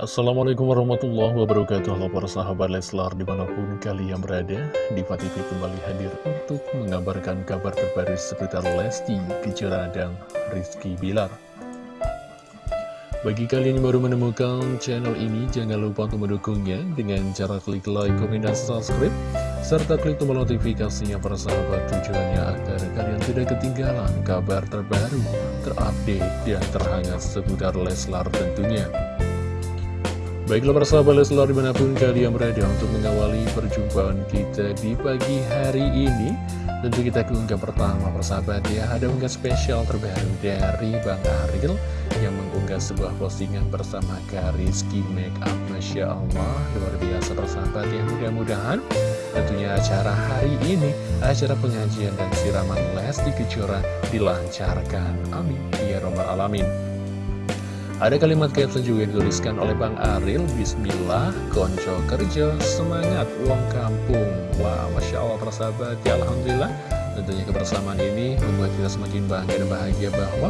Assalamualaikum warahmatullahi wabarakatuh. Halo para sahabat Leslar di mana pun kalian berada Diva TV kembali hadir untuk mengabarkan kabar terbaru seputar Lesti, Kejora, dan Rizky Bilar. Bagi kalian yang baru menemukan channel ini Jangan lupa untuk mendukungnya dengan cara klik like, komen, dan subscribe Serta klik tombol notifikasinya para sahabat. Tujuannya agar kalian tidak ketinggalan kabar terbaru, terupdate, dan terhangat seputar Leslar tentunya Baiklah para sahabat Leslar di mana pun kalian berada untuk mengawali perjumpaan kita di pagi hari ini. Tentu kita ke unggah pertama persahabat ya. Ada unggah spesial terbaru dari Bang Aril Yang mengunggah sebuah postingan bersama Kariski Makeup Masya Allah Luar biasa persahabat ya. Mudah-mudahan tentunya acara hari ini Acara pengajian dan siraman Lesti Kejora dilancarkan. Amin. Ya Robbal Alamin ada kalimat caption juga dituliskan oleh Bang Aril Bismillah, konco kerja, semangat, uang kampung. Wah, Masya Allah persahabat, ya Alhamdulillah Tentunya kebersamaan ini membuat kita semakin bangga dan bahagia bahwa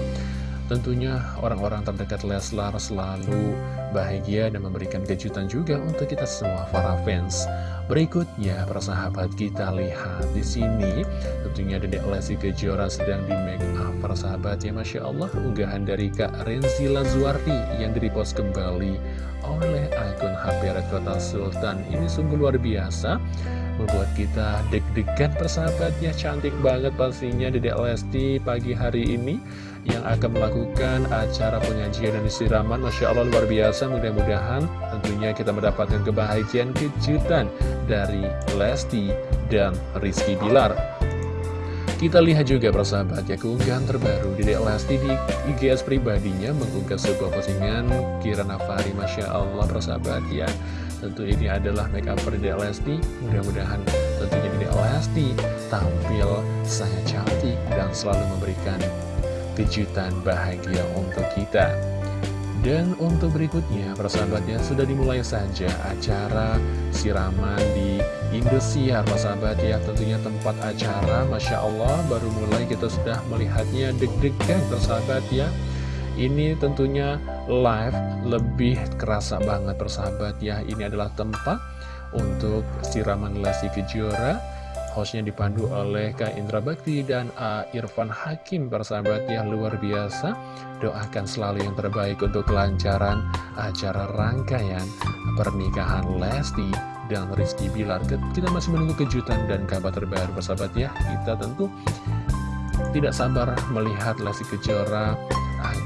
Tentunya orang-orang terdekat Leslar selalu bahagia dan memberikan kejutan juga untuk kita semua para fans. Berikutnya, persahabat kita lihat di sini, tentunya Dedek Lesti Kejora sedang di make up. Persahabat ya, Masya Allah, unggahan dari Kak Renzi Lazuardi yang direpost kembali oleh akun HP Kota Sultan. Ini sungguh luar biasa membuat kita deg-degan persahabatnya. Cantik banget pastinya Dedek Lesti pagi hari ini yang akan melakukan acara pengajian dan istiraman Masya Allah luar biasa. Mudah-mudahan tentunya kita mendapatkan kebahagiaan kejutan dari Lesti dan Rizky Bilar. Kita lihat juga persahabat ya keunggahan terbaru. Dedek Lesti di IGS pribadinya mengunggah sebuah postingan Kira Nafari Masya Allah persahabat ya Tentu ini adalah make up Dedek Lesti Mudah-mudahan tentunya Dedek Lesti tampil sangat cantik dan selalu memberikan kejutan bahagia untuk kita dan untuk berikutnya, persahabatnya sudah dimulai saja acara siraman di Indosiar, persahabat ya. Tentunya tempat acara, Masya Allah, baru mulai kita sudah melihatnya deg-degan, persahabat ya. Ini tentunya live lebih kerasa banget, persahabat ya. Ini adalah tempat untuk siraman Lesti Kejora Hostnya dipandu oleh Kak Indra Bakti dan A. Irfan Hakim Persahabat yang luar biasa Doakan selalu yang terbaik untuk kelancaran acara rangkaian pernikahan Lesti dan Rizky Bilar Kita masih menunggu kejutan dan kabar terbaru persahabat ya Kita tentu tidak sabar melihat Lesti Kejora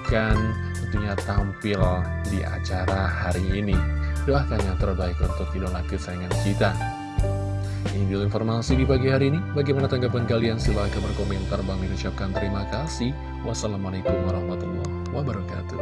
akan tentunya tampil di acara hari ini Doakan yang terbaik untuk idola kesayangan kita ini dulu informasi di pagi hari ini. Bagaimana tanggapan kalian? Silahkan berkomentar. Bang ucapkan terima kasih. Wassalamualaikum warahmatullahi wabarakatuh.